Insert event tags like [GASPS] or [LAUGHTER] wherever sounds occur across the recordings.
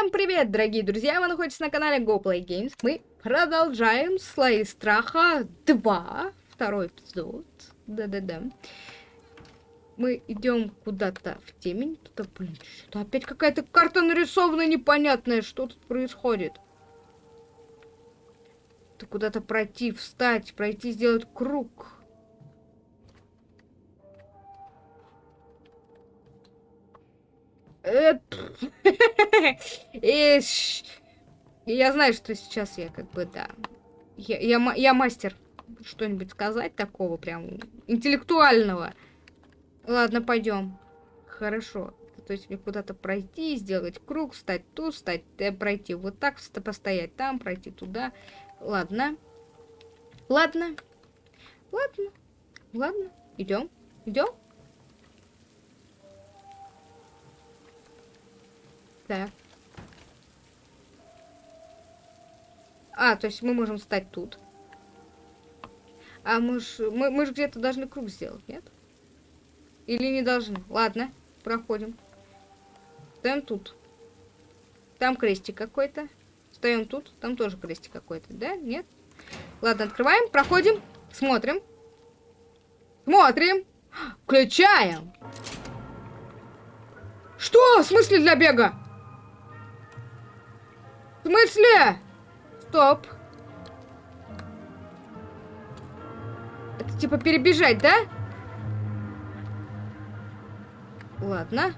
Всем привет, дорогие друзья! Вы находитесь на канале GoPlay Games. Мы продолжаем Слои Страха 2. Второй эпизод. Да-да-да. Мы идем куда-то в темень. Тут, блин, что опять какая-то карта нарисована непонятная. Что тут происходит? Ты куда-то пройти, встать, пройти, сделать круг. [LAUGHS] я знаю, что сейчас я как бы, да. Я, я, я мастер что-нибудь сказать такого прям интеллектуального. Ладно, пойдем. Хорошо. То есть мне куда-то пройти, сделать круг, встать тут, встать, э, пройти вот так, постоять там, пройти туда. Ладно. Ладно. Ладно. Ладно. Идем. Идем. Так. А, то есть мы можем встать тут. А мы ж, мы, мы же где-то должны круг сделать, нет? Или не должны? Ладно, проходим. Встаем тут. Там крестик какой-то. Встаем тут. Там тоже крестик какой-то, да? Нет? Ладно, открываем, проходим, смотрим. Смотрим. Включаем. Что? В смысле для бега? Смысле? Стоп. Это типа перебежать, да? Ладно.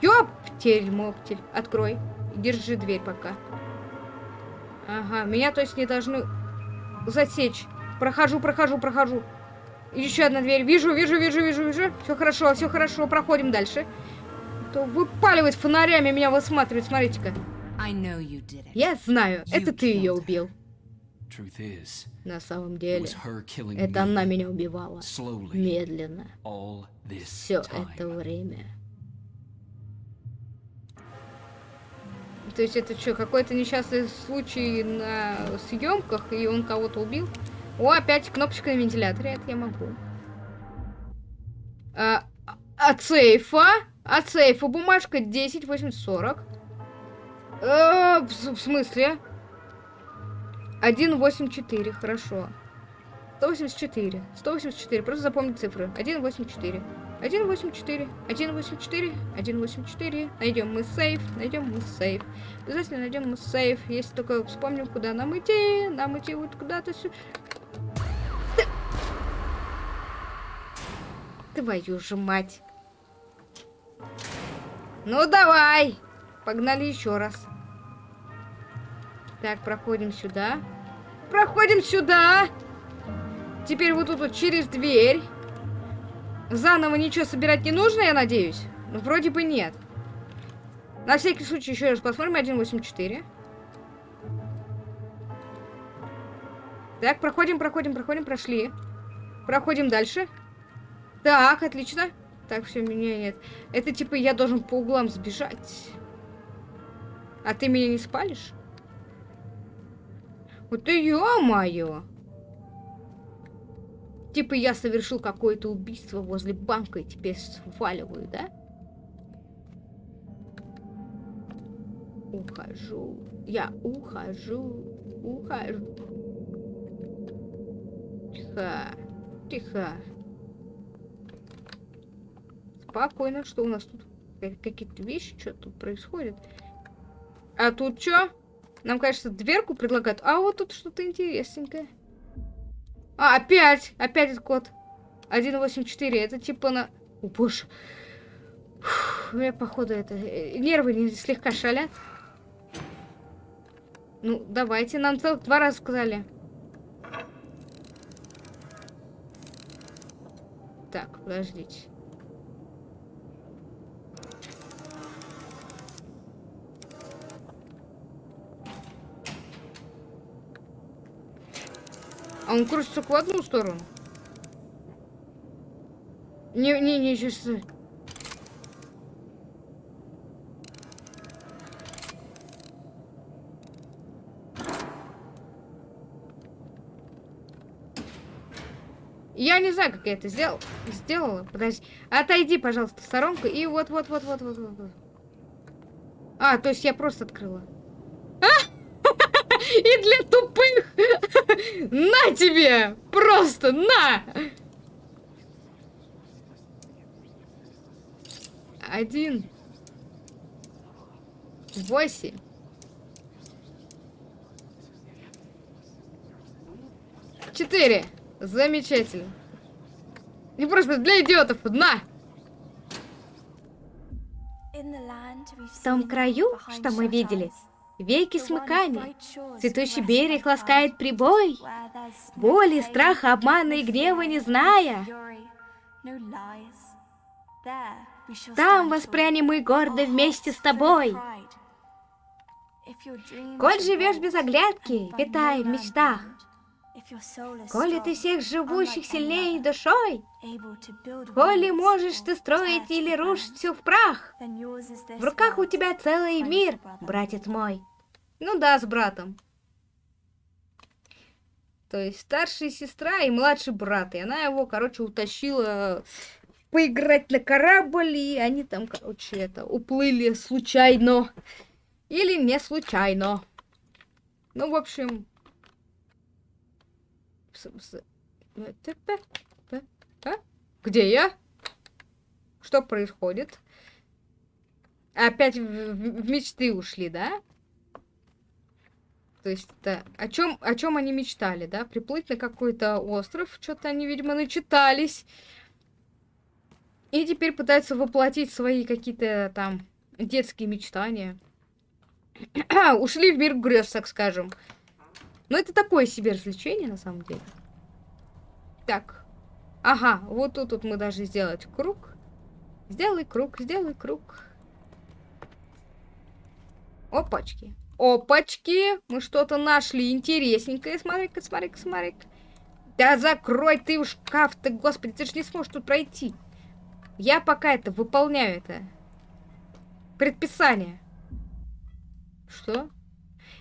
Ёптель, моптель. Открой. Держи дверь пока. Ага, меня то есть не должны засечь. Прохожу, прохожу, прохожу. Еще одна дверь. Вижу, вижу, вижу, вижу, вижу. Все хорошо, все хорошо. Проходим дальше то выпаливает фонарями, меня высматривает. Смотрите-ка. Я знаю, это ты ее убил. На самом деле, это она меня убивала. Медленно. Все это время. То есть это что, какой-то несчастный случай на съемках, и он кого-то убил? О, опять кнопочка на вентиляторе, это я могу. А, от сейфа? От сейфа бумажка 10 840. Э, в, в смысле? 184, хорошо. 184. 184. Просто запомни цифры. 184. 184. 184. 184. Найдем мы сейф. Найдем мы сейф. Обязательно найдем мы сейф. Если только вспомним, куда нам идти. Нам идти вот куда-то сюда. Твою же мать. Ну, давай. Погнали еще раз. Так, проходим сюда. Проходим сюда. Теперь вот тут вот через дверь. Заново ничего собирать не нужно, я надеюсь? Ну, вроде бы нет. На всякий случай еще раз посмотрим. 1.8.4. Так, проходим, проходим, проходим, прошли. Проходим дальше. Так, отлично. Так, все, меня нет. Это типа я должен по углам сбежать. А ты меня не спалишь? Вот ты ё-моё! Типа я совершил какое-то убийство возле банка и теперь сваливаю, да? Ухожу. Я ухожу. Ухожу. Тихо. Тихо. Спокойно, что у нас тут? Какие-то вещи, что тут происходит? А тут что? Нам, кажется, дверку предлагают. А вот тут что-то интересненькое. А, опять! Опять этот код. 184. Это типа на... О, боже. У меня, походу, это... Э, нервы не слегка шалят. Ну, давайте. Нам целых два раза сказали. Так, подождите. А он крутится в одну сторону. Не, не, не, сейчас... Я не знаю, как я это сделал, сделала. Подожди. Отойди, пожалуйста, в сторонку. И вот, вот, вот, вот, вот, вот. А, то есть я просто открыла. И для тупых! На тебе! Просто на! Один. Восемь. Четыре. Замечательно. Не просто для идиотов. На! В том краю, что мы видели, веки смыкания, цветущий берег ласкает прибой, боли, страха, обмана и гнева не зная. Там воспрянем мы гордо вместе с тобой. Коль живешь без оглядки, витая в мечтах, Коли ты всех живущих сильнее душой, Коли можешь ты строить или рушить все в прах, В руках у тебя целый мир, братец мой. Ну да, с братом. То есть старшая сестра и младший брат. И она его, короче, утащила поиграть на корабль, и они там, короче, это, уплыли случайно. Или не случайно. Ну, в общем? Где я? Что происходит? Опять в, в, в мечты ушли, да? То есть, да, о чем, о чем они мечтали, да? Приплыть на какой-то остров, что-то они, видимо, начитались. И теперь пытаются воплотить свои какие-то там детские мечтания. [CLEARS THROAT] Ушли в мир грез, так скажем. Но это такое себе развлечение, на самом деле. Так. Ага, вот тут вот мы должны сделать круг. Сделай круг, сделай круг. Опачки. Опачки! Мы что-то нашли интересненькое. Смотри-ка, смотри-ка, смотри-ка. Да закрой ты шкаф-то, господи, ты же не сможешь тут пройти. Я пока это выполняю это. Предписание. Что?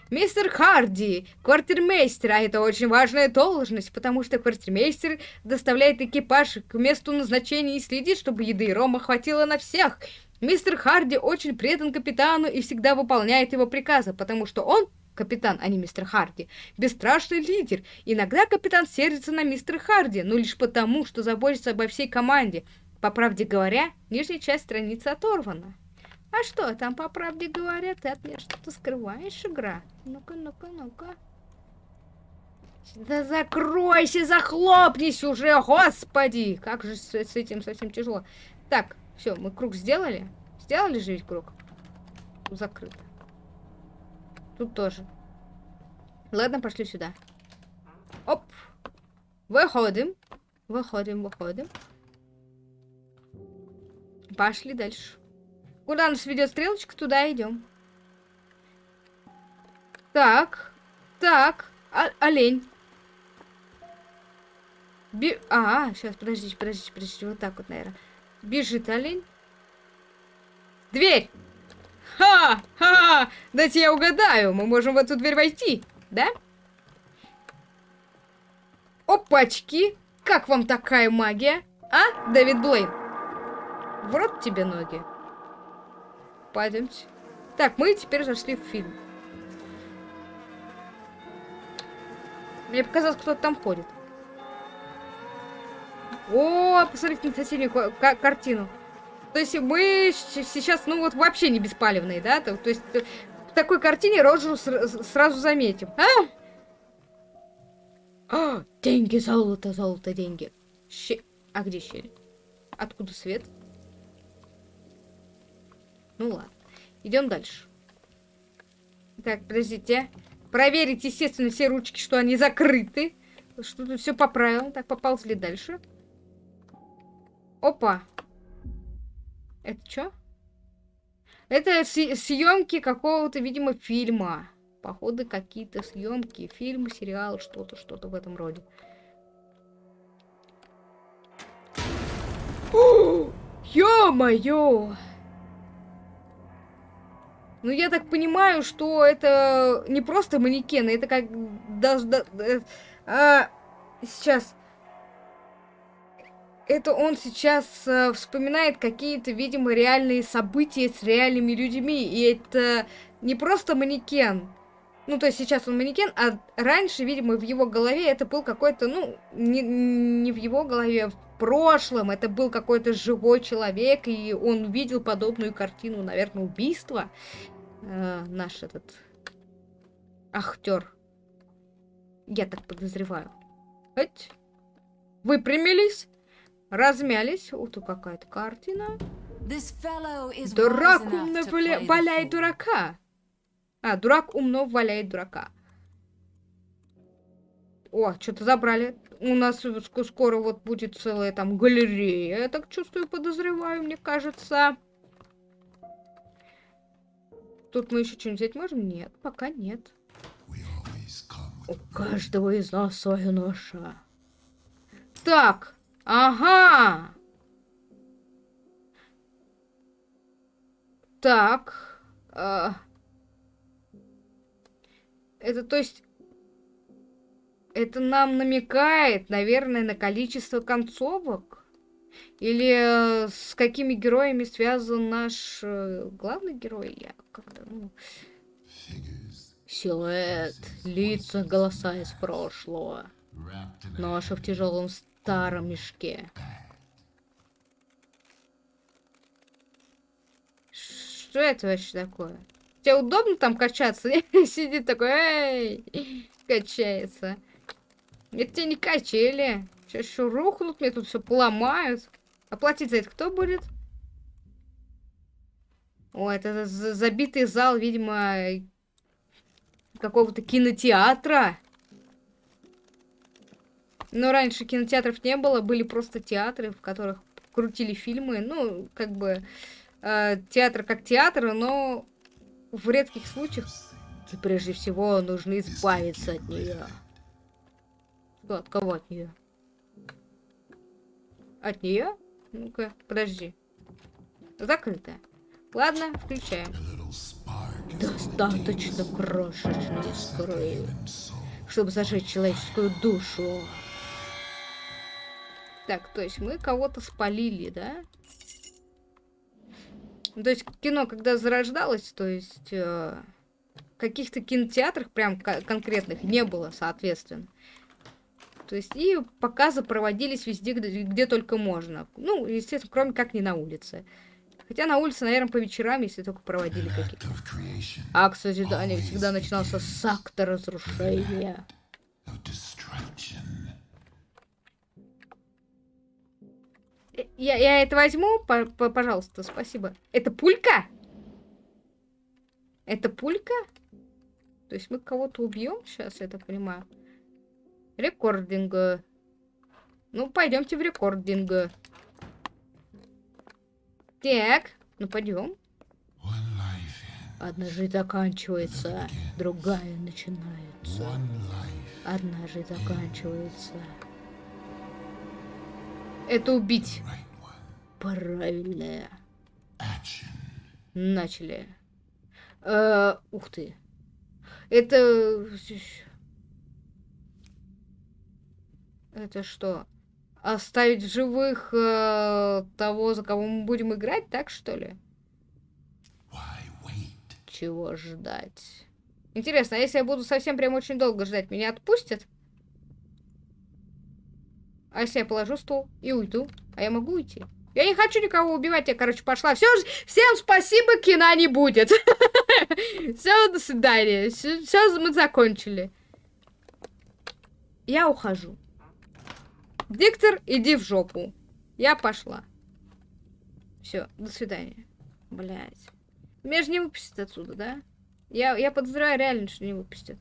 Мистер Харди, квартирмейстер, а это очень важная должность, потому что квартирмейстер доставляет экипаж к месту назначения и следит, чтобы еды и рома хватило на всех. Мистер Харди очень предан капитану и всегда выполняет его приказы, потому что он капитан, а не мистер Харди, бесстрашный лидер. Иногда капитан сердится на мистера Харди, но лишь потому, что заботится обо всей команде. По правде говоря, нижняя часть страницы оторвана. А что, там, по правде говоря, ты от меня что-то скрываешь, игра? Ну-ка, ну-ка, ну-ка. Да закройся, захлопнись уже, господи! Как же с, с этим совсем тяжело. Так, все, мы круг сделали? Сделали же ведь круг? Закрыто. Тут тоже. Ладно, пошли сюда. Оп. Выходим. Выходим, выходим. Пошли дальше. Куда нас ведет стрелочка, туда идем. Так, так, а олень. Би... А, сейчас, подождите, подождите, подождите, вот так вот, наверное. Бежит олень. Дверь! Ха! Ха! Дайте я угадаю, мы можем в эту дверь войти, да? Опачки! Как вам такая магия? А, Дэвид Блейн? В рот тебе ноги. Пойдемте. Так, мы теперь зашли в фильм. Мне показалось, кто-то там ходит. О, посмотрите на соседнюю картину. То есть мы сейчас, ну вот вообще не беспалевные, да? То, то есть в такой картине Роджеру сразу заметим. А? а? Деньги, золото, золото, деньги. Щи... А где щель? Откуда свет? Ну ладно. Идем дальше. Так, подождите. Проверить, естественно, все ручки, что они закрыты. Что тут все по правилам. Так, поползли дальше. Опа. Это что? Это съемки какого-то, видимо, фильма. Походу, какие-то съемки, фильм, сериал, что-то, что-то в этом роде. [GASPS] Ё-моё! Ну, я так понимаю, что это не просто манекены, это как... Да, да, а, сейчас. это он сейчас э, вспоминает какие-то, видимо, реальные события с реальными людьми. И это не просто манекен. Ну, то есть сейчас он манекен, а раньше, видимо, в его голове это был какой-то, ну, не, не в его голове, а в прошлом это был какой-то живой человек, и он видел подобную картину, наверное, убийства. Э, наш этот актер. Я так подозреваю. Хоть. Выпрямились, размялись. Вот тут какая-то картина. Дурак умно валяет дурака. А, дурак умно валяет дурака. О, что-то забрали. У нас скоро вот будет целая там галерея. Я так чувствую, подозреваю, мне кажется. Тут мы еще что-нибудь взять можем? Нет, пока нет. У каждого из нас своя ноша. Так, ага. Так. Э, это то есть... Это нам намекает, наверное, на количество концовок? Или э, с какими героями связан наш э, главный герой? Я как-то, ну... Силуэт, лица, голоса из прошлого. Ноша в тяжелом старом мешке. Что это вообще такое? Тебе удобно там качаться? [LAUGHS] Сидит такой, эй, качается. Это тебе не качели. Сейчас еще рухнут, мне тут все поломают. Оплатить за это кто будет? О, это забитый зал, видимо, какого-то кинотеатра. Но раньше кинотеатров не было, были просто театры, в которых крутили фильмы. Ну, как бы э, театр как театр, но в редких случаях и прежде всего нужно избавиться от нее. от кого от нее? От нее? Ну-ка, подожди. Закрытая. Ладно, включаем. Достаточно крошечной искры, чтобы зажечь человеческую душу. Так, то есть мы кого-то спалили, да? То есть кино, когда зарождалось, то есть э, каких-то кинотеатрах прям конкретных не было, соответственно. То есть и показы проводились везде, где, где только можно. Ну, естественно, кроме как не на улице. Хотя на улице, наверное, по вечерам, если только проводили какие-то. Акт созидания всегда начинался с акта разрушения. Э, я, я это возьму, по, по, пожалуйста, спасибо. Это пулька? Это пулька? То есть мы кого-то убьем сейчас, я так понимаю. Рекординг. Ну, пойдемте в рекординг. Так, ну пойдем. Одна жизнь заканчивается, другая начинается. Одна жизнь заканчивается. Это убить. Правильное. Начали. Э, ух ты. Это... Это что? оставить в живых э, того, за кого мы будем играть, так что ли? Чего ждать? Интересно, а если я буду совсем прям очень долго ждать, меня отпустят? А если я положу стол и уйду? А я могу уйти? Я не хочу никого убивать, я, короче, пошла. Все, всем спасибо, кино не будет. [LAUGHS] Все, до свидания. Все, мы закончили. Я ухожу. Диктор, иди в жопу. Я пошла. Все, до свидания. Блять. Меня же не выпустят отсюда, да? Я, я подозреваю реально, что не выпустят.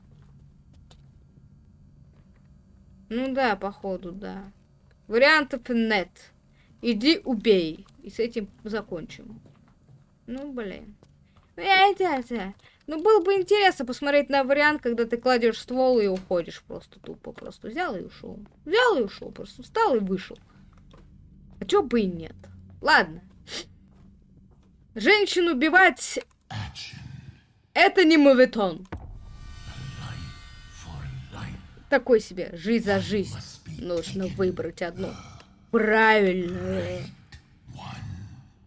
Ну да, походу, да. Вариантов нет. Иди убей. И с этим закончим. Ну, блин. Это, это. Ну, было бы интересно посмотреть на вариант, когда ты кладешь ствол и уходишь просто тупо. Просто взял и ушел. Взял и ушел. Просто встал и вышел. А чё бы и нет. Ладно. Женщин убивать... Это не мовитон. Такой себе. Жизнь за жизнь. Нужно выбрать одну. Правильно.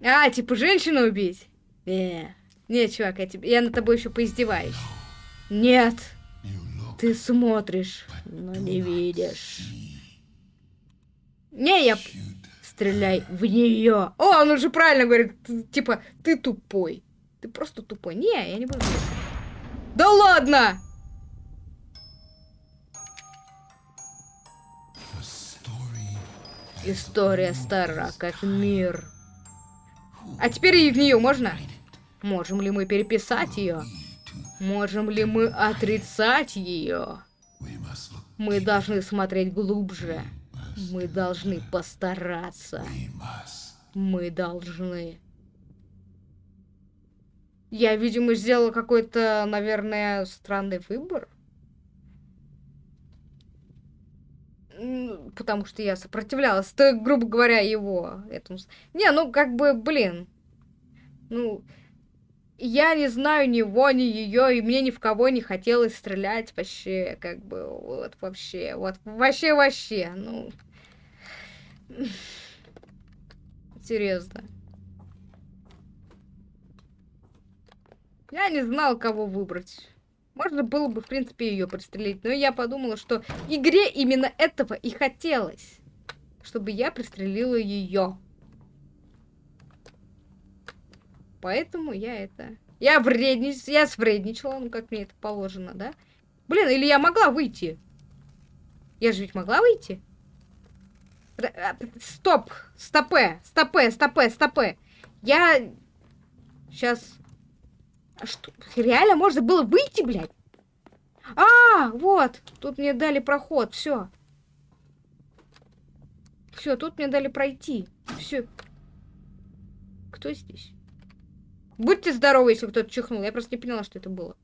А, типа женщину убить? Э, нет, чувак, я, тебе, я над тобой еще поиздеваюсь. Нет. Ты смотришь, но не видишь. Не, я... Стреляй в нее. О, он уже правильно говорит. Типа, ты тупой. Ты просто тупой. Не, я не буду. Да ладно! История стара, как мир. А теперь и в нее можно? Можем ли мы переписать ее? Можем ли мы отрицать ее? Мы должны смотреть глубже. Мы должны постараться. Мы должны. Я, видимо, сделала какой-то, наверное, странный выбор. потому что я сопротивлялась, то, грубо говоря, его этому. Не, ну, как бы, блин. Ну, я не знаю ни его, ни ее, и мне ни в кого не хотелось стрелять вообще, как бы, вот вообще, вот вообще, вообще, ну... Серьезно. Я не знал, кого выбрать. Можно было бы, в принципе, ее пристрелить. Но я подумала, что игре именно этого и хотелось. Чтобы я пристрелила ее. Поэтому я это... Я вреднич... Я свредничала, ну как мне это положено, да? Блин, или я могла выйти? Я же ведь могла выйти? А, стоп! Стопе! Стопе! Стопе! Стопе! Я... Сейчас... А что? Реально можно было выйти, блядь? А, вот. Тут мне дали проход. Все. Все, тут мне дали пройти. Все. Кто здесь? Будьте здоровы, если кто-то чихнул. Я просто не поняла, что это было.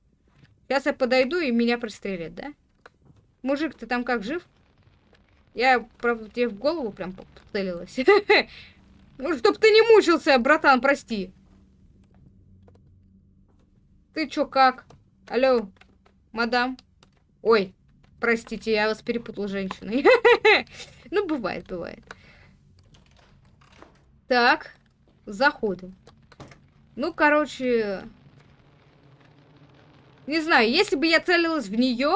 Сейчас я подойду, и меня пристрелят, да? Мужик, ты там как, жив? Я, правда, тебе в голову прям целилась. [LAUGHS] Ну, чтоб ты не мучился, братан, прости. Ты чё, как? Алло, мадам? Ой, простите, я вас перепутал женщиной. [LAUGHS] Ну, бывает, бывает. Так, заходим. Ну, короче... Не знаю, если бы я целилась в нее,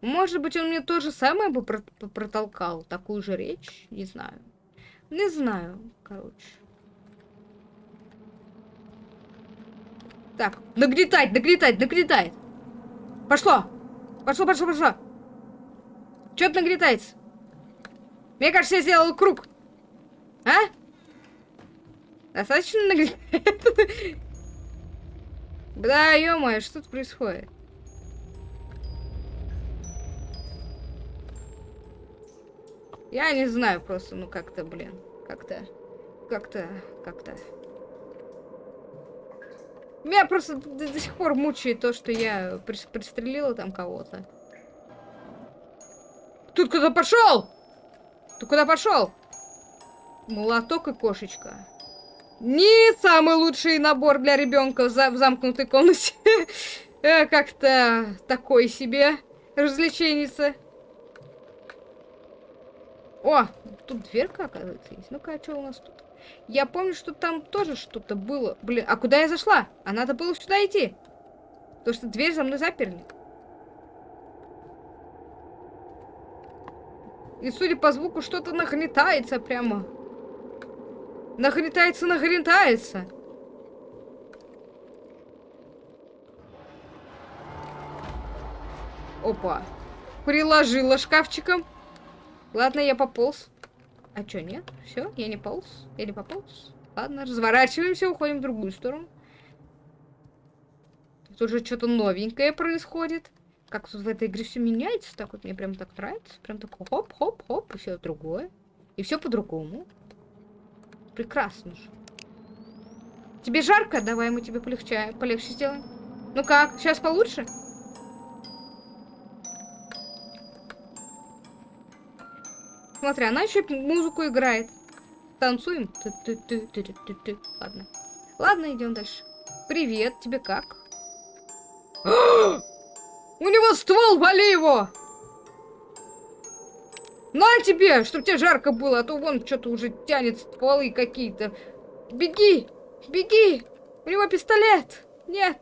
может быть, он мне то же самое бы протолкал. Такую же речь, не знаю. Не знаю, короче. Так, нагнетать, нагнетать, нагнетает. Пошло. Пошло, пошло, пошло. Что-то нагнетается. Мне кажется, я сделал круг. А? Достаточно нагнетает? Да, ё что тут происходит? Я не знаю просто, ну как-то, блин, как-то, как-то, как-то. Меня просто до, до сих пор мучает то, что я пристрелила там кого-то. Тут куда пошел? Ты куда пошел? Молоток и кошечка. Не самый лучший набор для ребенка в, за в замкнутой комнате. [LAUGHS] Э, как-то такой себе развлеченица. О, тут дверка, оказывается, есть. Ну-ка, а что у нас тут? Я помню, что там тоже что-то было. Блин, а куда я зашла? А надо было сюда идти. Потому что дверь за мной заперли. И судя по звуку, что-то нагнетается прямо. Нагнетается, нагнетается. Опа. Приложила шкафчиком. Ладно, я пополз. А чё, нет? Все, я не полз? Я не пополз? Ладно, разворачиваемся, уходим в другую сторону. Тут уже что-то новенькое происходит. Как тут в этой игре все меняется, так вот мне прям так нравится. Прям так хоп-хоп-хоп, и все другое. И все по-другому. Прекрасно же. Тебе жарко? Давай мы тебе полегче, полегче сделаем. Ну как, сейчас получше? Смотри, она еще музыку играет. Танцуем. Ты -ты -ты -ты -ты -ты -ты. Ладно. Ладно, идем дальше. Привет, тебе как? [GASPS] У него ствол, вали его! На тебе, чтобы тебе жарко было, а то вон что-то уже тянет стволы какие-то. Беги, беги. У него пистолет. Нет.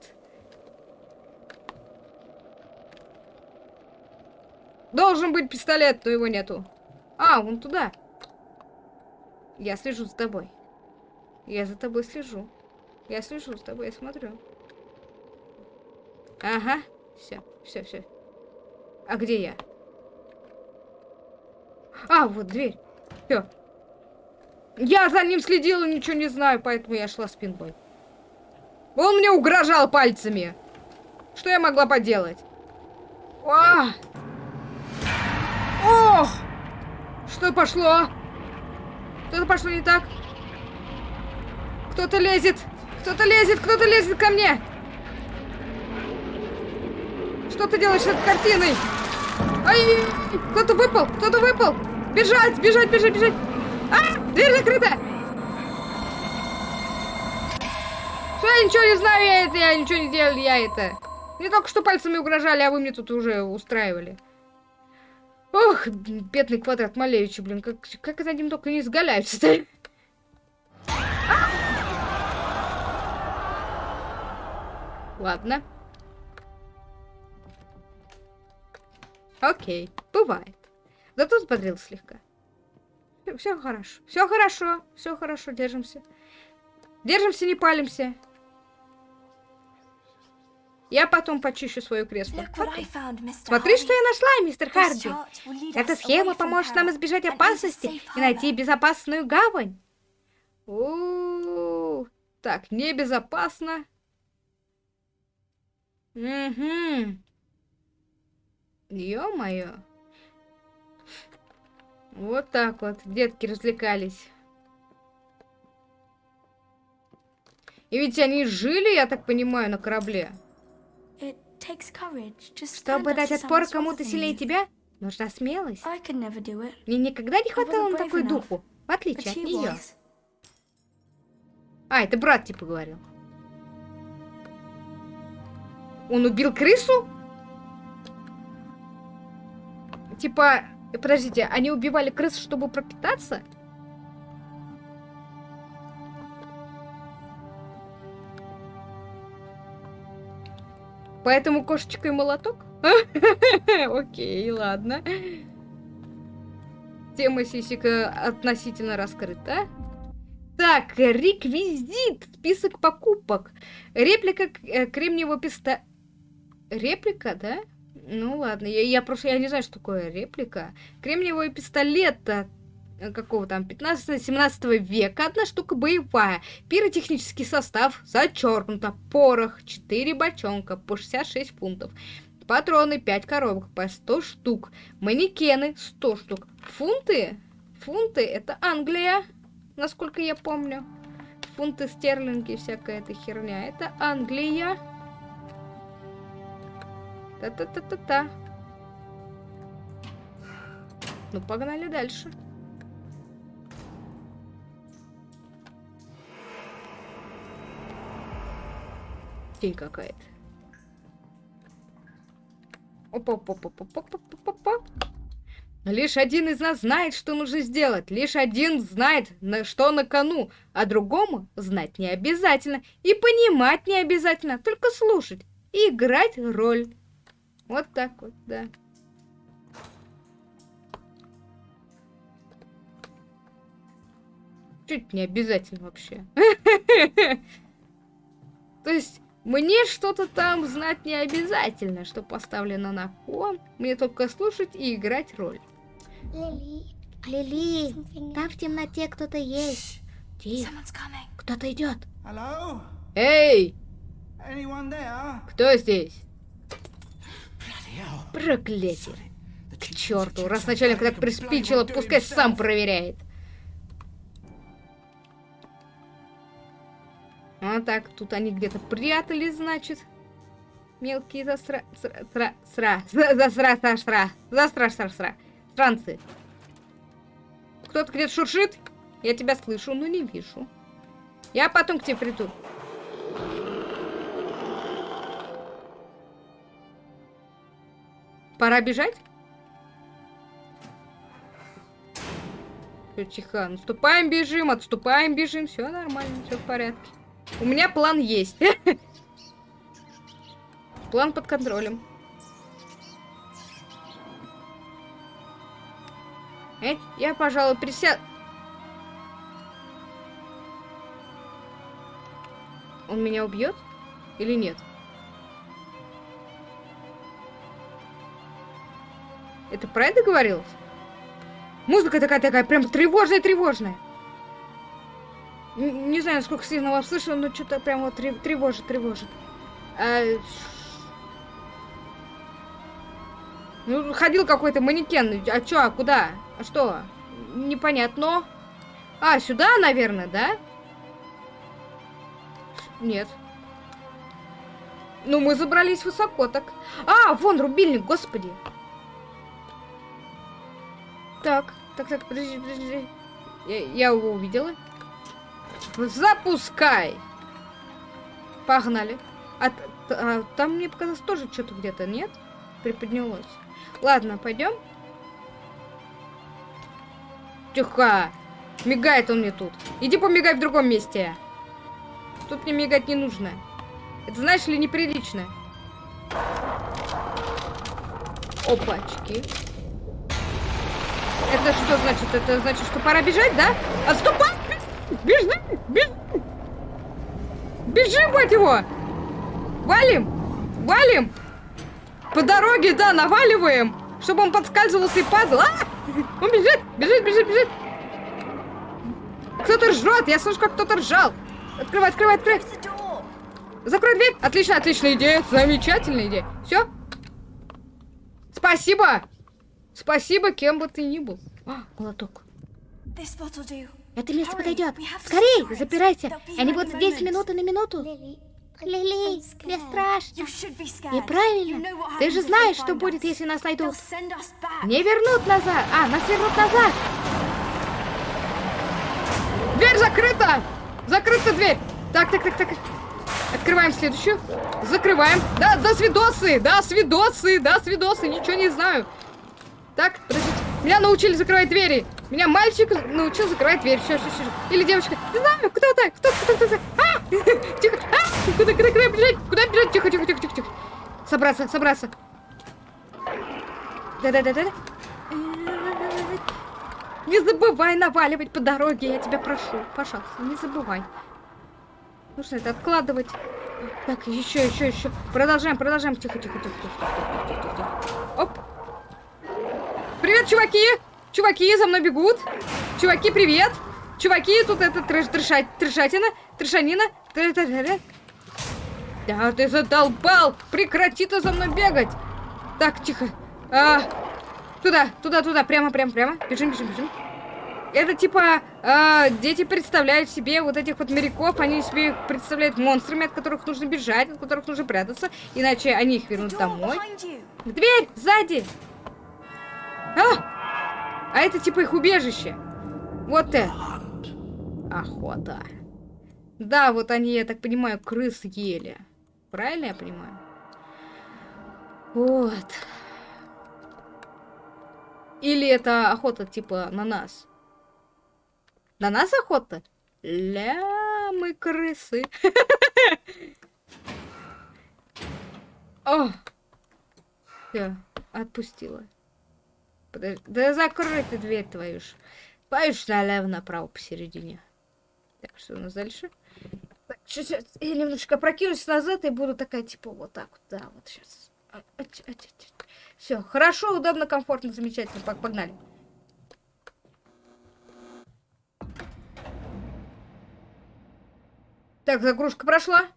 Должен быть пистолет, но его нету. А, вон туда. Я слежу за тобой. Я за тобой слежу. Я слежу за тобой, я смотрю. Ага. Все, все, все. А где я? А, вот дверь. Все. Я за ним следила, ничего не знаю, поэтому я шла спиной. Он мне угрожал пальцами. Что я могла поделать? А! Ох! Что пошло? Что-то пошло не так. Кто-то лезет. Кто-то лезет, кто-то лезет ко мне. Что ты делаешь с этой картиной? Ай, кто-то выпал, кто-то выпал. Бежать, бежать, бежать, бежать. А, дверь закрыта. Что я ничего не знаю, я это, я ничего не делал, я это. Мне только что пальцами угрожали, а вы мне тут уже устраивали. Ох, бедный квадрат Малевича, блин, как, как это ним только не изгаляются-то. Ладно. Окей, бывает. Зато взбодрил слегка. Все хорошо. Все хорошо. Все хорошо. Держимся. Держимся, не палимся. Я потом почищу свое кресло. Смотри, что я нашла, мистер Харди. Эта схема поможет нам избежать опасности и найти безопасную гавань. -у. Так, небезопасно. Угу. Ё-моё. Вот так вот детки развлекались. И ведь они жили, я так понимаю, на корабле. Чтобы дать отпор кому-то сильнее тебя, нужна смелость. Мне никогда не хватало на такой духу, в отличие от нее. А, это брат типа говорил. Он убил крысу? Типа, подождите, они убивали крыс, чтобы пропитаться? Поэтому кошечка и молоток? [LAUGHS] Окей, ладно. Тема сисика относительно раскрыта. Так, реквизит, список покупок. Реплика э, кремниевого писта... Реплика, да? Ну ладно, я, я просто я не знаю, что такое реплика. Кремниевый пистолет э, какого там 15-17 века, одна штука боевая, пиротехнический состав зачеркнуто, порох 4 бочонка по 66 фунтов, патроны 5 коробок по 100 штук, манекены 100 штук, фунты, фунты это Англия, насколько я помню, фунты стерлинги, всякая эта херня, это Англия. Та-та-та-та-та. Ну, погнали дальше. Тень какая-то. Опа-опа-опа-опа-опа-опа. Лишь один из нас знает, что нужно сделать. Лишь один знает, на что на кону, а другому знать не обязательно. И понимать не обязательно, только слушать и играть роль. Вот так вот, да. Чуть не обязательно вообще. [LAUGHS] То есть, мне что-то там знать не обязательно, что поставлено на кон. Мне только слушать и играть роль. Лили, Лили, там в темноте кто-то есть. Тихо, кто-то идет. Эй! Кто здесь? Проклятие. К черту, раз начальник так приспичило, пускай сам проверяет. А так, тут они где-то прятались, значит. Мелкие засра... Сра... Сра... Засра... Сра... Сра... Засра... Сра... Сра... Странцы. Кто-то где-то шуршит? Я тебя слышу, но не вижу. Я потом к тебе приду. Пора бежать? Всё, тихо. Наступаем, бежим, отступаем, бежим. Все нормально, все в порядке. У меня план есть. [LAUGHS] План под контролем. Э, я, пожалуй, присяду. Он меня убьет или нет? Это про это говорилось? Музыка такая-такая, прям тревожная-тревожная. Не знаю, насколько сильно вас слышно, но что-то прям вот тревожит, тревожит. А... Ну, ходил какой-то манекен. А чё, а куда? А что? Непонятно. А, сюда, наверное, да? Нет. Ну, мы забрались высоко так. А, вон рубильник, господи. Так, так, так, подожди, подожди. Я, я его увидела. Запускай! Погнали. А, а там мне показалось тоже что-то где-то, нет? Приподнялось. Ладно, пойдем. Тихо! Мигает он мне тут. Иди помигай в другом месте. Тут мне мигать не нужно. Это, знаешь ли, неприлично. Опачки. Это что значит? Это значит, что пора бежать, да? Отступай! Бежи! Бежи! Бежи, мать его! Валим! Валим! По дороге, да, наваливаем! Чтобы он подскальзывался и падал. А! Он бежит! Бежит, бежит, бежит! Кто-то ржет! Я слышу, как кто-то ржал! Открывай, открывай, открывай! Закрой дверь! Отлично, отличная идея! Замечательная идея! Все? Спасибо! Спасибо, кем бы ты ни был. А, молоток. Это место подойдет. Скорей, запирайся. Они будут здесь минуты на минуту. Лили, мне страшно. Неправильно. Ты же знаешь, что будет, если нас найдут. Не вернут назад. А, нас вернут назад. Дверь закрыта! Закрыта дверь! Так, так, так, так. Открываем следующую. Закрываем. Да, до свидосы! Да, свидосы! Да, свидосы! Ничего не знаю. Так, подождите. Меня научили закрывать двери. Меня мальчик научил закрывать дверь. Все, все, все. Или девочка. Не знаю, кто-то. Кто-то, кто-то. А! [LAUGHS] Тихо. А! Куда, куда, куда бежать? Куда бежать? Тихо, тихо, тихо, тихо, тихо. Собраться, собраться. Да-да-да-да. Не забывай наваливать по дороге, я тебя прошу. Пожалуйста, не забывай. Ну что это, откладывать? Так, еще, еще, еще. Продолжаем, продолжаем. Тихо, тихо, тихо, тихо, тихо, тихо, тихо. Оп. Привет, чуваки! Чуваки, за мной бегут. Чуваки, привет! Чуваки, тут это трэш, трэшать, трэшатина, трэшанина. Да, ты задолбал! Прекрати ты за мной бегать! Так, тихо. А, туда, туда, туда, прямо, прямо, прямо. Бежим, бежим, бежим. Это типа э, дети представляют себе вот этих вот моряков, они себе их представляют монстрами, от которых нужно бежать, от которых нужно прятаться, иначе они их вернут домой. Дверь сзади! А! А это типа их убежище. Вот это. Охота. Да, вот они, я так понимаю, крыс ели. Правильно я понимаю? Вот. Или это охота типа на нас? На нас охота? Ля, мы крысы. [LAUGHS] О! Все, отпустила. Подожди. Да закрой ты дверь твою ж. Ж налево направо посередине. Так, что у нас дальше? Так, сейчас я немножко прокинусь назад и буду такая, типа, вот так вот. Да, вот сейчас. А, а, а, Все, хорошо, удобно, комфортно, замечательно. Погнали. Так, загрузка прошла.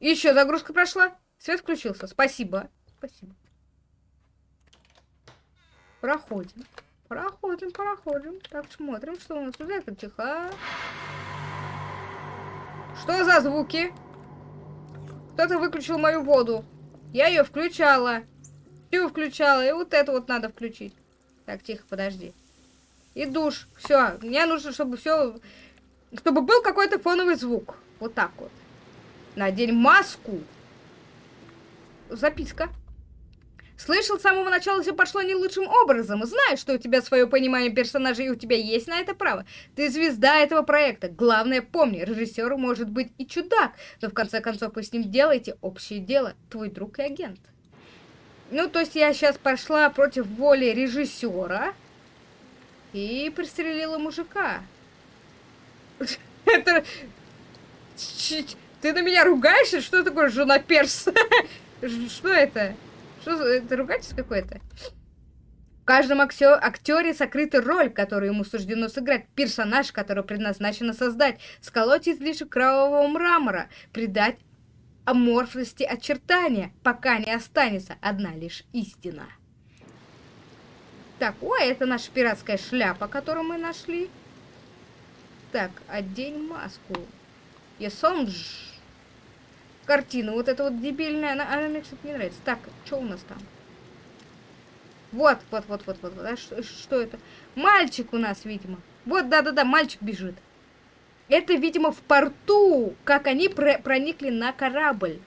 Еще загрузка прошла. Свет включился. Спасибо. Спасибо. Проходим. Проходим, проходим. Так, смотрим, что у нас тут. Это тихо. Что за звуки? Кто-то выключил мою воду. Я ее включала. Всю включала. И вот это вот надо включить. Так, тихо, подожди. И душ. Все. Мне нужно, чтобы все... Чтобы был какой-то фоновый звук. Вот так вот. Надень маску. Записка. Слышал, с самого начала все пошло не лучшим образом. Знаю, что у тебя свое понимание персонажей, и у тебя есть на это право. Ты звезда этого проекта. Главное, помни, режиссер может быть и чудак, но в конце концов вы с ним делаете общее дело. Твой друг и агент. Ну, то есть я сейчас пошла против воли режиссера и пристрелила мужика. Это... Ты на меня ругаешься? Что такое жена перс? [LAUGHS] Что это? Что за... Это ругательство какое-то? В каждом актере сокрыта роль, которую ему суждено сыграть. Персонаж, который предназначено создать. Сколоть излишек кровавого мрамора. Придать аморфности очертания, пока не останется одна лишь истина. Так, ой, это наша пиратская шляпа, которую мы нашли. Так, одень маску. Есонж. Картина, вот эта вот дебильная, она, она мне, кстати, не нравится. Так, что у нас там? Вот, вот, вот, вот, вот. А что, что это? Мальчик у нас, видимо. Вот, да-да-да, мальчик бежит. Это, видимо, в порту, как они про проникли на корабль.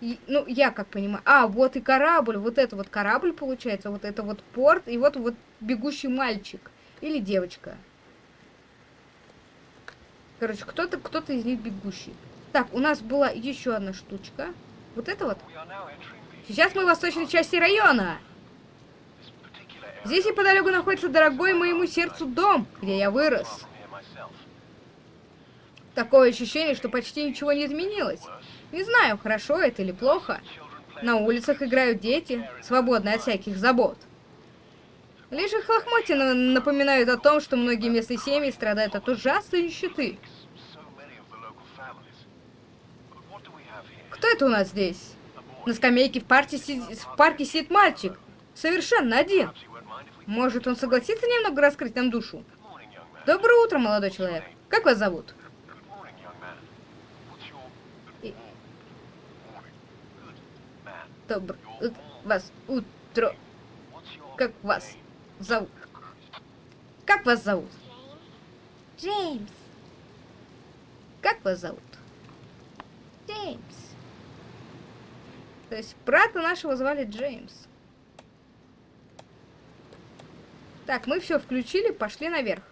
И, ну, я как понимаю. А, вот и корабль. Вот это вот корабль, получается. Вот это вот порт. И вот вот бегущий мальчик. Или девочка. Короче, кто-то кто, -то, из них бегущий. Так, у нас была еще одна штучка. Вот это вот. Сейчас мы в восточной части района. Здесь неподалеку находится дорогой моему сердцу дом, где я вырос. Такое ощущение, что почти ничего не изменилось. Не знаю, хорошо это или плохо. На улицах играют дети, свободные от всяких забот. Лишь их лохмотья напоминают о том, что многие местные семьи страдают от ужасной нищеты. Это у нас здесь? На скамейке в, сидит, в парке сидит мальчик. Совершенно один. Может, он согласится немного раскрыть нам душу? Доброе утро, молодой человек. Как вас зовут? Доброе вас утро. Как вас зовут? Как вас зовут? Джеймс. Как вас зовут? Джеймс. То есть брата нашего звали Джеймс. Так, мы все включили, пошли наверх.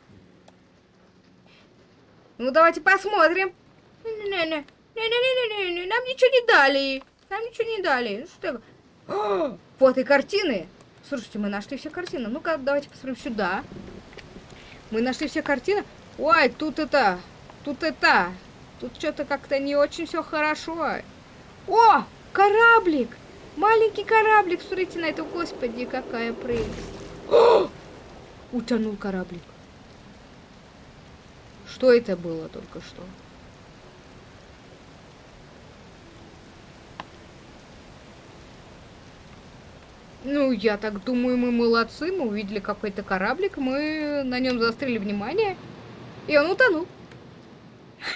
Ну, давайте посмотрим. Не-не-не. Нам ничего не дали. Нам ничего не дали. Ну, что О, [GASPS] вот и картины. Слушайте, мы нашли все картины. Ну-ка, давайте посмотрим сюда. Мы нашли все картины. Ой, тут это... Тут это... Тут что-то как-то не очень все хорошо. О, кораблик! Маленький кораблик. Смотрите на это. Господи, какая прелесть. [GASPS] О! Утянул кораблик. Что это было только что? Ну, я так думаю, мы молодцы. Мы увидели какой-то кораблик, мы на нем заострили внимание, и он утонул.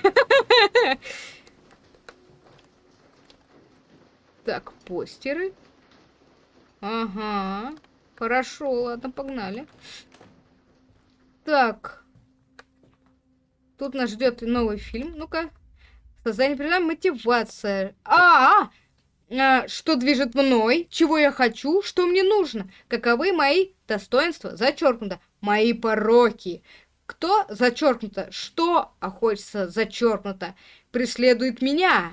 [LAUGHS] Так, постеры. Ага. Хорошо, ладно, погнали. Так. Тут нас ждет новый фильм. Ну-ка. Создание программы мотивация. А, -а, -а! а, что движет мной, чего я хочу, что мне нужно, каковы мои достоинства, зачеркнуто, мои пороки. Кто зачеркнуто, что, хочется зачеркнуто, преследует меня.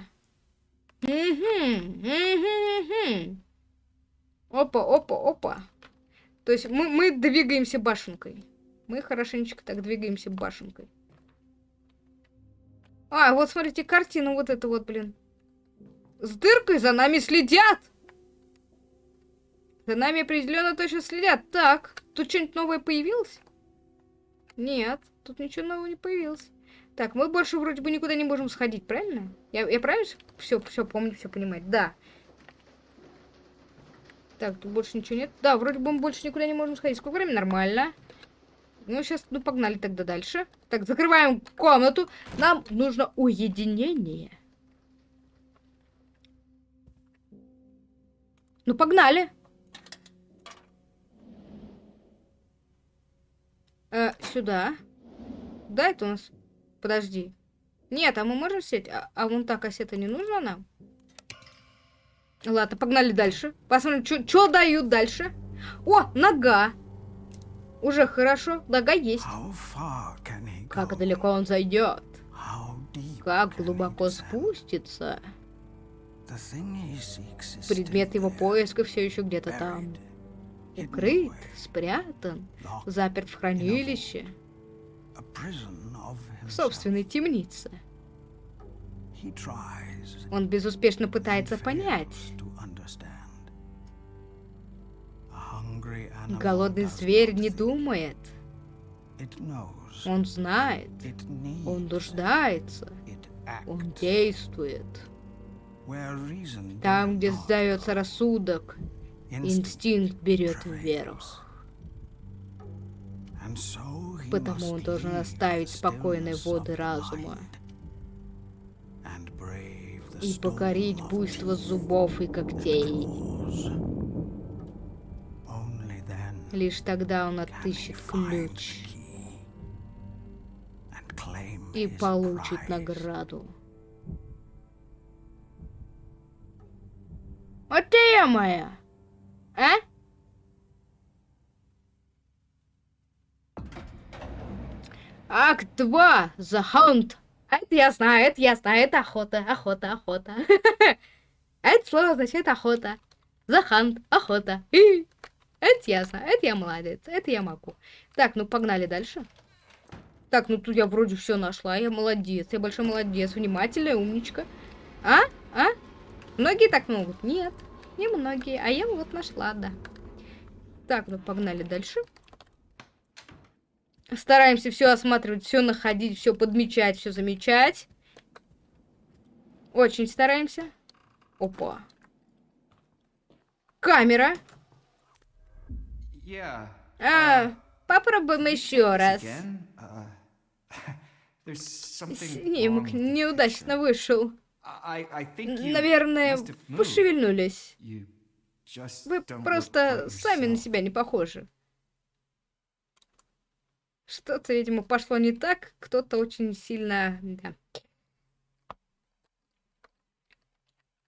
Опа, опа, опа. То есть мы, мы двигаемся башенкой. Мы хорошенечко так двигаемся башенкой. А, вот смотрите, картину вот это вот, блин. С дыркой за нами следят! За нами определенно точно следят. Так, тут что-нибудь новое появилось? Нет, тут ничего нового не появилось. Так, мы больше вроде бы никуда не можем сходить, правильно? Я, я правильно все, все помню, все понимать? Да. Так, тут больше ничего нет. Да, вроде бы мы больше никуда не можем сходить. Сколько времени? Нормально. Ну, сейчас, ну, погнали тогда дальше. Так, закрываем комнату. Нам нужно уединение. Ну, погнали. Э, сюда. Да, это у нас... Подожди. Нет, а мы можем сеть? А, а вон та кассета не нужна нам? Ладно, погнали дальше. Посмотрим, что дают дальше. О, нога. Уже хорошо, нога есть. Как далеко он зайдет? Как глубоко спустится? Предмет его поиска все еще где-то там. Укрыт, спрятан, заперт в хранилище. В собственной темнице. Он безуспешно пытается понять. Голодный зверь не думает. Он знает. Он нуждается. Он действует. Там, где сдается рассудок, инстинкт берет вверх. Потому он должен оставить спокойные воды разума и покорить буйство зубов и когтей. Лишь тогда он отыщет ключ и получит награду. Вот ты моя, а? Акт 2. The Hunt. Это я знаю, это я знаю, это охота, охота, охота. [LAUGHS] Это слово означает охота. The Hunt, охота. Это я знаю, это я молодец, это я могу. Так, ну погнали дальше. Так, ну тут я вроде все нашла, я молодец, я большой молодец, внимательная, умничка. А? А? Многие так могут? Нет, не многие, а я вот нашла, да. Так, ну погнали дальше. Стараемся все осматривать, все находить, все подмечать, все замечать. Очень стараемся. Опа. Камера. Yeah. А, uh, попробуем еще раз. Uh, [LAUGHS] Снимок неудачно вышел. Наверное, пошевельнулись. Вы просто сами на себя не похожи. Что-то, видимо, пошло не так. Кто-то очень сильно... Да.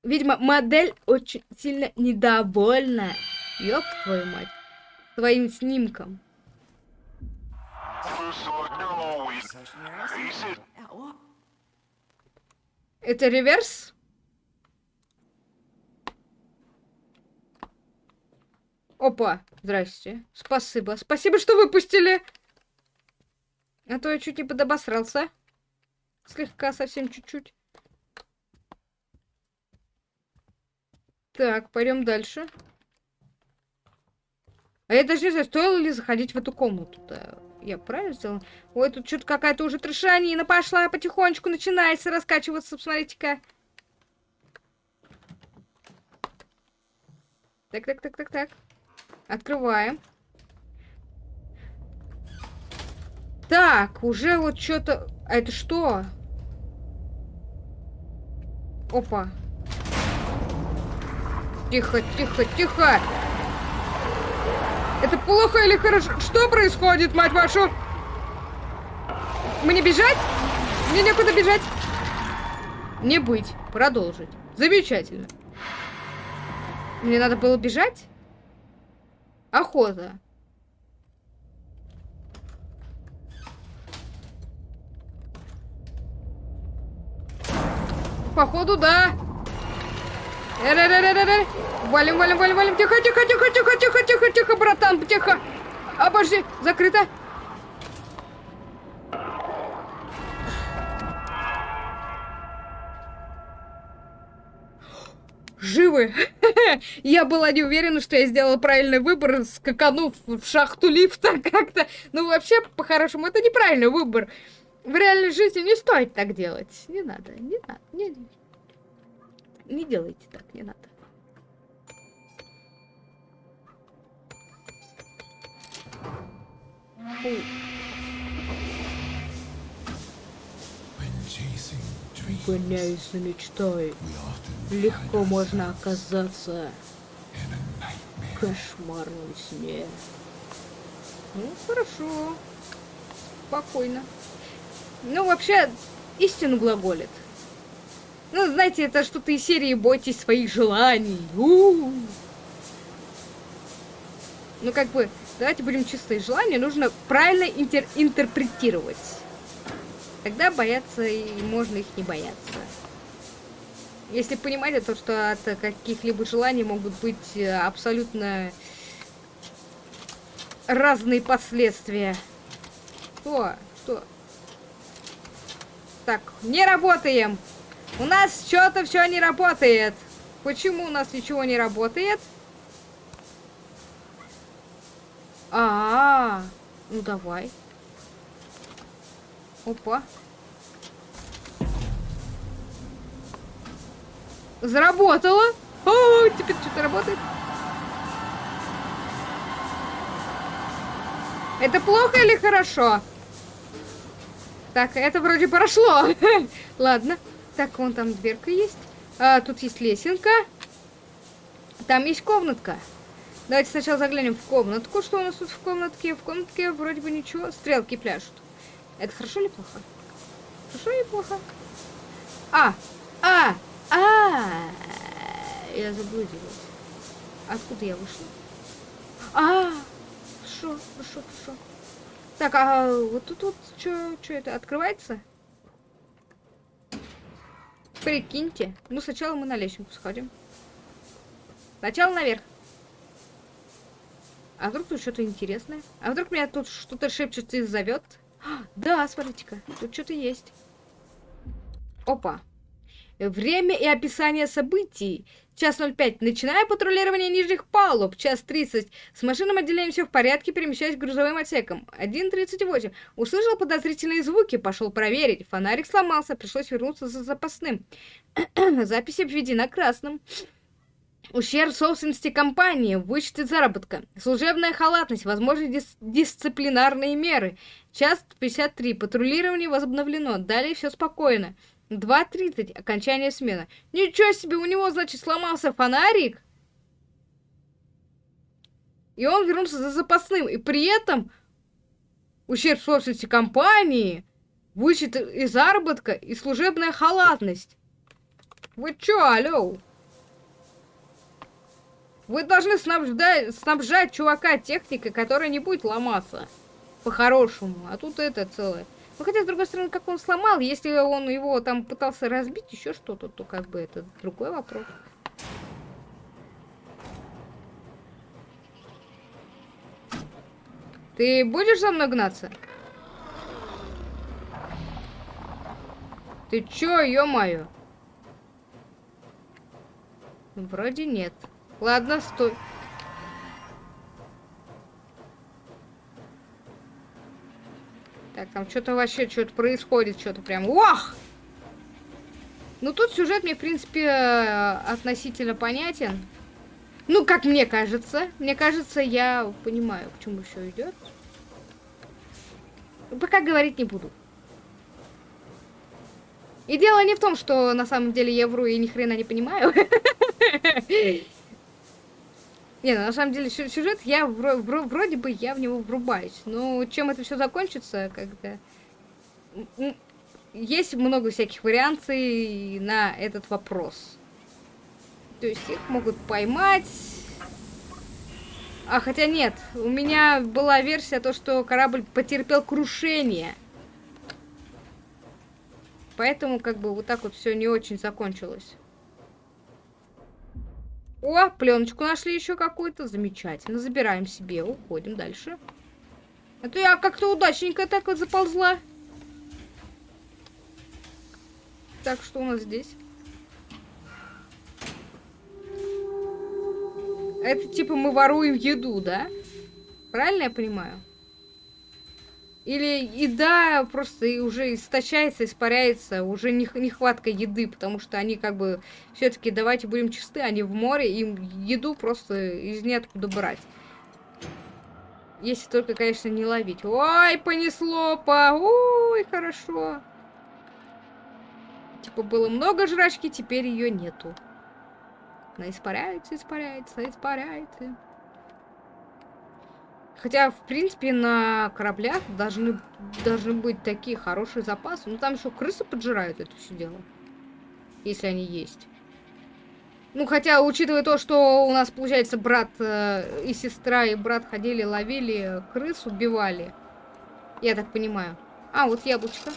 Видимо, модель очень сильно недовольна. Ёб твою мать твоим снимком. Это реверс? Опа, здрасте. Спасибо. Спасибо, что выпустили. А то я чуть не подобосрался. Слегка, совсем чуть-чуть. Так, пойдем дальше. А я даже не знаю, стоило ли заходить в эту комнату-то. Я правильно сделала? Ой, тут что-то какая-то уже трешанина пошла, потихонечку начинается раскачиваться, посмотрите-ка. Так, так, так, так, так. Открываем. Так, уже вот что-то... А это что? Опа. Тихо, тихо, тихо. Это плохо или хорошо? Что происходит, мать вашу? Мне бежать? Мне некуда бежать. Не быть. Продолжить. Замечательно. Мне надо было бежать? Охота. Походу, да. Валим, валим, валим, валим. Тихо, тихо, тихо, тихо, тихо, тихо, тихо, братан, тихо. Обожди, закрыто. Живы. [LAUGHS] я была не уверена, что я сделала правильный выбор, скаканув в шахту лифта [LAUGHS] как-то. Ну, вообще, по-хорошему, это неправильный выбор. В реальной жизни не стоит так делать. Не надо, не надо. Не, не делайте так, не надо. Гоняясь за мечтой, легко можно оказаться в кошмарном сне. Ну, хорошо. Спокойно. Ну, вообще, истину глаголит. Ну, знаете, это что-то из серии «Бойтесь своих желаний». У -у -у. Ну, как бы, давайте будем чистые. Желания нужно правильно интер интерпретировать. Тогда бояться и можно их не бояться. Если понимаете то, что от каких-либо желаний могут быть э, абсолютно разные последствия. Что? Что? Так, не работаем! У нас что-то все не работает. Почему у нас ничего не работает? А, -а, -а. ну давай. Опа. Заработало. О, теперь что-то работает. Это плохо или хорошо? Так, это вроде прошло. [LAUGHS] Ладно. Так, вон там дверка есть. А, тут есть лесенка. Там есть комнатка. Давайте сначала заглянем в комнатку. Что у нас тут в комнатке? В комнатке вроде бы ничего. Стрелки пляшут. Это хорошо или плохо? Хорошо или плохо? А! А! А! Я заблудилась. Откуда я вышла? А! Хорошо, хорошо, хорошо. Так, а вот тут вот что это открывается? Прикиньте. Ну, сначала мы на лестницу сходим. Сначала наверх. А вдруг тут что-то интересное? А вдруг меня тут что-то шепчет и зовет? А, да, смотрите-ка, тут что-то есть. Опа. Время и описание событий. Час 05. Начинаю патрулирование нижних палуб. Час 30. С машинным отделением все в порядке, перемещаюсь к грузовым отсекам. 1.38. Услышал подозрительные звуки, пошел проверить. Фонарик сломался, пришлось вернуться за запасным. [CLEARS THROAT] Запись обведена красным. Ущерб собственности компании, вычеты заработка, служебная халатность, возможны дис дисциплинарные меры. Час 53. Патрулирование возобновлено. Далее все спокойно. 2.30. Окончание смены. Ничего себе, у него, значит, сломался фонарик. И он вернулся за запасным. И при этом ущерб собственности компании, вычет из заработка и служебная халатность. Вы чё, алло? Вы должны снабжать, снабжать чувака техникой, которая не будет ломаться. По-хорошему. А тут это целое. Ну, хотя, с другой стороны, как он сломал, если он его там пытался разбить, еще что-то, то как бы это другой вопрос. Ты будешь за мной гнаться? Ты чё, ё-моё? Вроде нет. Ладно, стой. Так, там что-то вообще, что-то происходит, что-то прям... Ох! Ну, тут сюжет мне, в принципе, э, относительно понятен. Ну, как мне кажется. Мне кажется, я понимаю, к чему все идет. Пока говорить не буду. И дело не в том, что на самом деле я вру и ни хрена не понимаю. Не, ну, на самом деле сюжет я вро вро вроде бы я в него врубаюсь. Но чем это все закончится, когда... Есть много всяких вариаций на этот вопрос. То есть их могут поймать. А, хотя нет, у меня была версия то, что корабль потерпел крушение. Поэтому как бы вот так вот все не очень закончилось. О, пленочку нашли еще какую-то. Замечательно. Забираем себе. Уходим дальше. Это я как-то удачненько так вот заползла. Так, что у нас здесь? Это типа мы воруем еду, да? Правильно я понимаю? Или еда просто уже истощается, испаряется, уже не, нехватка еды, потому что они как бы все-таки, давайте будем чисты, они в море, им еду просто из ниоткуда брать. Если только, конечно, не ловить. Ой, понесло по... Ой, хорошо. Типа было много жрачки, теперь ее нету. Она испаряется, испаряется, испаряется. Хотя, в принципе, на кораблях должны, должны быть такие хорошие запасы. Ну, там еще крысы поджирают это все дело. Если они есть. Ну, хотя, учитывая то, что у нас, получается, брат э, и сестра, и брат ходили, ловили крыс, убивали. Я так понимаю. А, вот яблочко.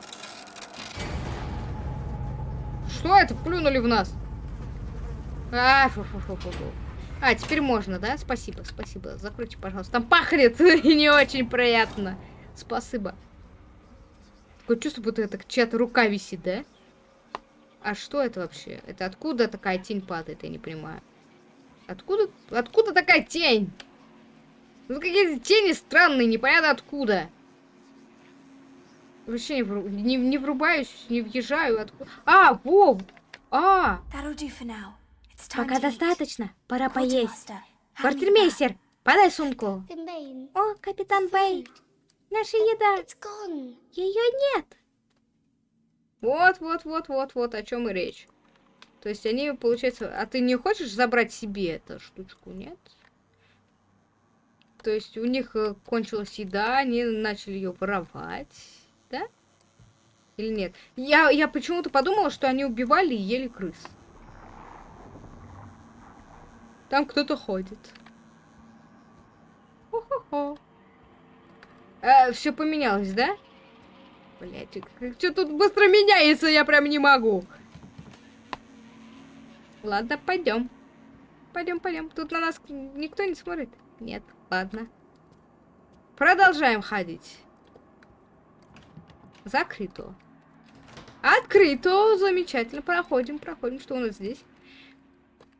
Что это? Плюнули в нас. А, фу -фу -фу -фу -фу. А, теперь можно, да? Спасибо, спасибо. Закройте, пожалуйста. Там пахнет [LAUGHS] и не очень приятно. Спасибо. Такое чувство, будто это чья-то рука висит, да? А что это вообще? Это откуда такая тень падает, я не понимаю. Откуда, откуда такая тень? Ну какие-то тени странные, непонятно откуда. Вообще не, не, не врубаюсь, не въезжаю. Откуда... А, во! А! Пока достаточно, пора поесть. Квартирмейстер, подай сумку. О, капитан Бэй, наша еда. Ее нет. Вот, вот, вот, вот, вот, о чем и речь. То есть они, получается... А ты не хочешь забрать себе эту штучку, нет? То есть у них э, кончилась еда, они начали ее воровать, да? Или нет? Я, я почему-то подумала, что они убивали и ели крыс. Там кто-то ходит. Хо-хо-хо. Э, все поменялось, да? Блять, что тут быстро меняется, я прям не могу. Ладно, пойдем. Пойдем, пойдем. Тут на нас никто не смотрит. Нет, ладно. Продолжаем ходить. Закрыто. Открыто. Замечательно. Проходим, проходим. Что у нас здесь?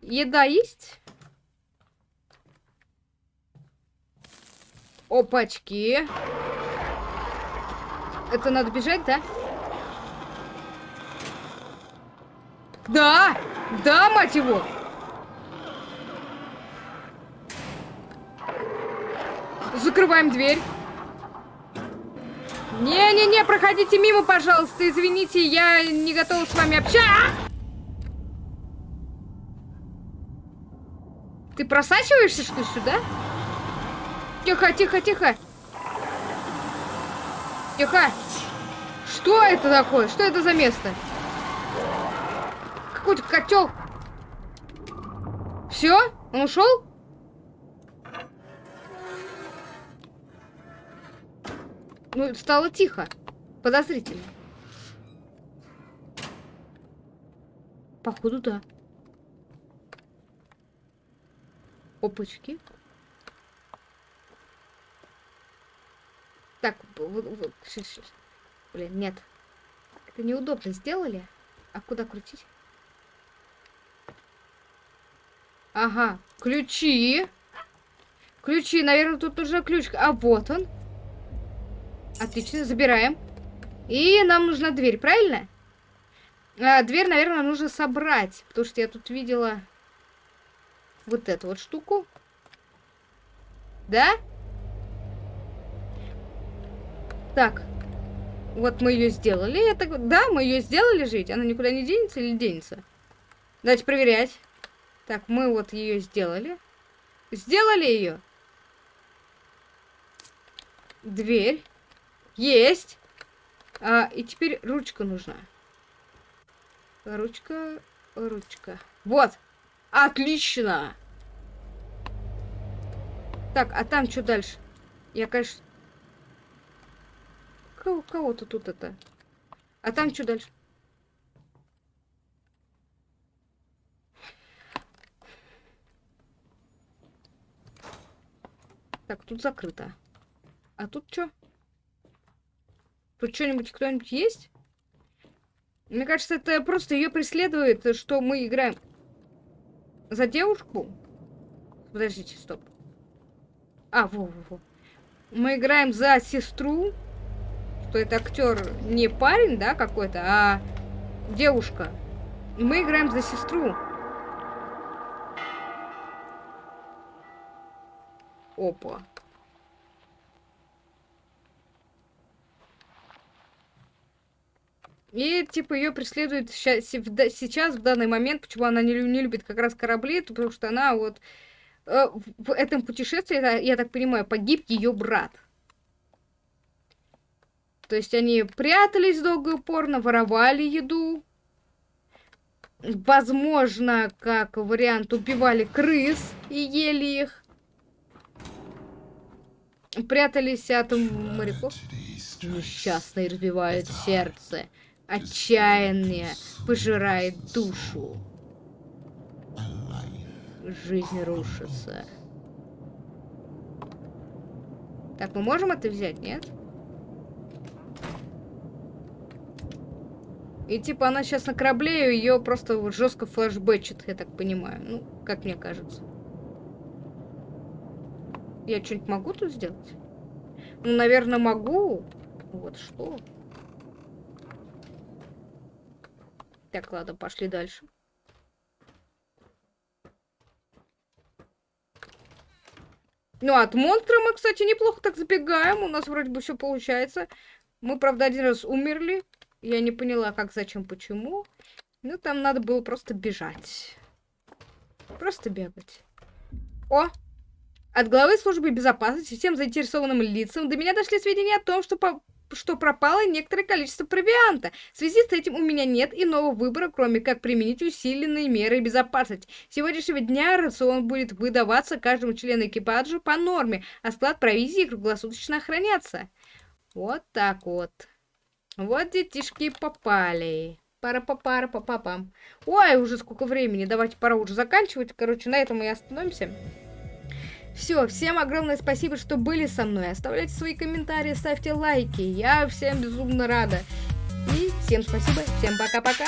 Еда есть? Опачки. Это надо бежать, да? Да! Да, мать его! Закрываем дверь. Не-не-не, проходите мимо, пожалуйста. Извините, я не готова с вами общаться. Ты просачиваешься, что сюда? Тихо, тихо, тихо. Тихо! Что это такое? Что это за место? Какой-то котел. Все? Он ушел? Ну, стало тихо. Подозрительно. Походу, да. Опачки. Так, блин, нет. Это неудобно сделали. А куда крутить? Ага, ключи. Ключи, наверное, тут уже ключ. А вот он. Отлично, забираем. И нам нужна дверь, правильно? А, дверь, наверное, нужно собрать. Потому что я тут видела вот эту вот штуку. Да? Так. Вот мы ее сделали. Это, да, мы ее сделали жить. Она никуда не денется или денется? Давайте проверять. Так, мы вот ее сделали. Сделали ее. Дверь. Есть. А, и теперь ручка нужна. Ручка, ручка. Вот. Отлично. Так, а там что дальше? Я, конечно, Кого-то тут это. А там что дальше? Так, тут закрыто. А тут что? Тут что-нибудь кто-нибудь есть? Мне кажется, это просто ее преследует, что мы играем за девушку. Подождите, стоп. А, во-во-во. Мы играем за сестру что это актер не парень, да, какой-то, а девушка. И мы играем за сестру. Опа. И, типа, ее преследует сейчас, в данный момент, почему она не, любит как раз корабли, потому что она вот э, в этом путешествии, я так понимаю, погиб ее брат. То есть они прятались долго и упорно, воровали еду. Возможно, как вариант, убивали крыс и ели их. Прятались от моряков. Несчастный разбивает сердце. Отчаяние пожирает душу. Жизнь рушится. Так, мы можем это взять, нет? И типа она сейчас на корабле, ее просто жестко флешбэчит, я так понимаю. Ну, как мне кажется. Я что-нибудь могу тут сделать? Ну, наверное, могу. Вот что. Так, ладно, пошли дальше. Ну, от монстра мы, кстати, неплохо так забегаем. У нас вроде бы все получается. Мы, правда, один раз умерли. Я не поняла, как, зачем, почему. Ну, там надо было просто бежать. Просто бегать. О! От главы службы безопасности всем заинтересованным лицам до меня дошли сведения о том, что, по... что пропало некоторое количество провианта. В связи с этим у меня нет иного выбора, кроме как применить усиленные меры безопасности. С сегодняшнего дня рацион будет выдаваться каждому члену экипажа по норме, а склад провизии круглосуточно охраняться. Вот так вот. Вот детишки попали. Пара-па-пара па па пам Ой, уже сколько времени. Давайте пора уже заканчивать. Короче, на этом и остановимся. Все, всем огромное спасибо, что были со мной. Оставляйте свои комментарии, ставьте лайки. Я всем безумно рада. И всем спасибо, всем пока-пока.